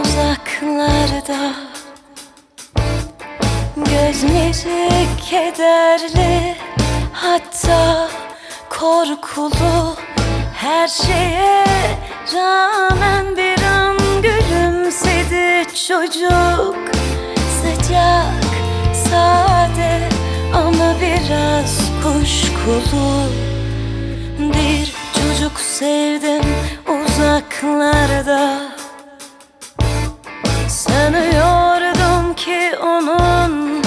uzaklarda. Gözleri kederli hatta korkulu. Her şeye rağmen bir an gülümsedi çocuk. Sıcak, sade ama biraz kuşkulu. Bir çocuk sevdim uzaklarda Sanıyordum ki onun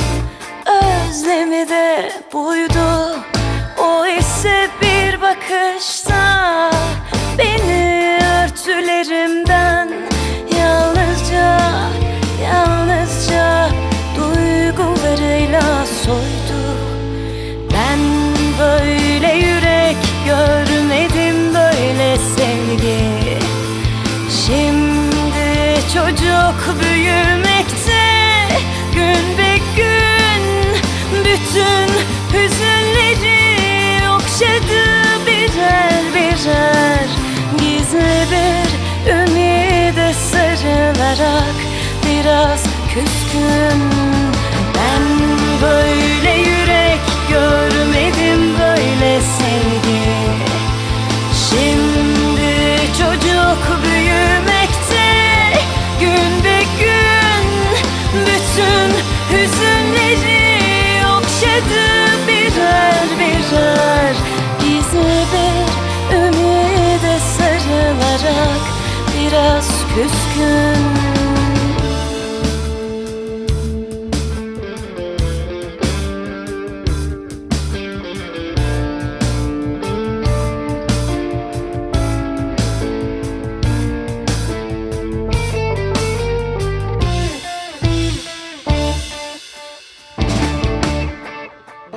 özlemi de buydu. O ise bir bakışta çocuk büyümekte gün be gün Bütün hüzünleri okşadı birer birer. Gizli bir ümide sarılarak biraz küskün. Ben böyle sarılarak biraz küskün.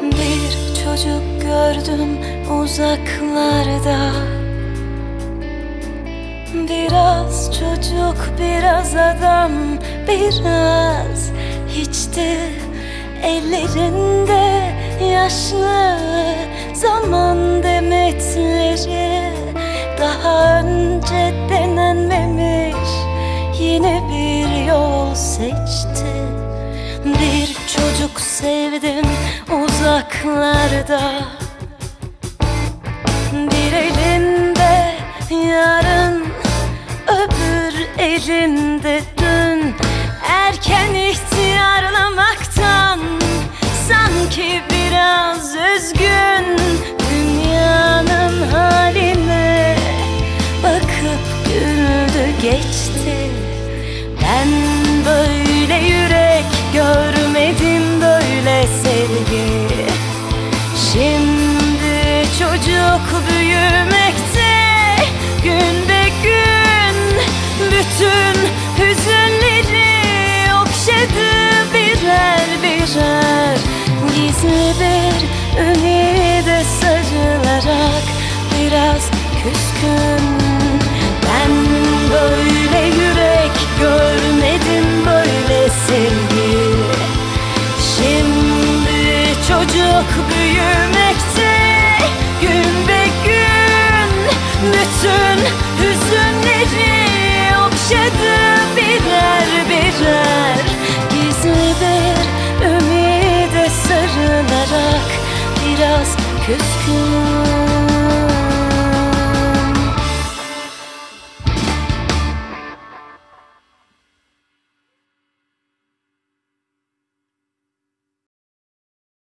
Bir çocuk gördüm uzaklarda Biraz çocuk biraz adam biraz hiçti. Ellerinde yaşlı zaman demetleri. Daha önce denenmemiş yine bir yol seçti. Bir çocuk sevdim uzaklarda. Bir elinde dün Erken ihtiyarlamaktan sanki biraz üzgün. Dünyanın haline bakıp güldü geçti. Ben böyle yürek görmedim böyle sevgi. Şimdi çocuk büyümekte Bütün hüzünleri okşadı birer birer. Gizli bir ümide sarılarak biraz küskün biraz küskün